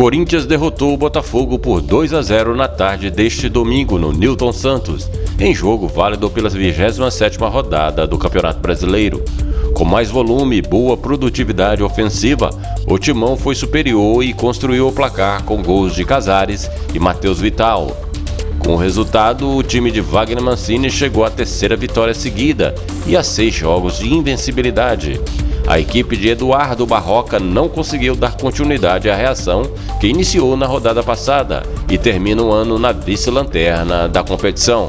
Corinthians derrotou o Botafogo por 2 a 0 na tarde deste domingo no Newton Santos, em jogo válido pela 27ª rodada do Campeonato Brasileiro. Com mais volume e boa produtividade ofensiva, o Timão foi superior e construiu o placar com gols de Casares e Matheus Vital. Com o resultado, o time de Wagner Mancini chegou à terceira vitória seguida e a seis jogos de invencibilidade. A equipe de Eduardo Barroca não conseguiu dar continuidade à reação que iniciou na rodada passada e termina o ano na vice-lanterna da competição.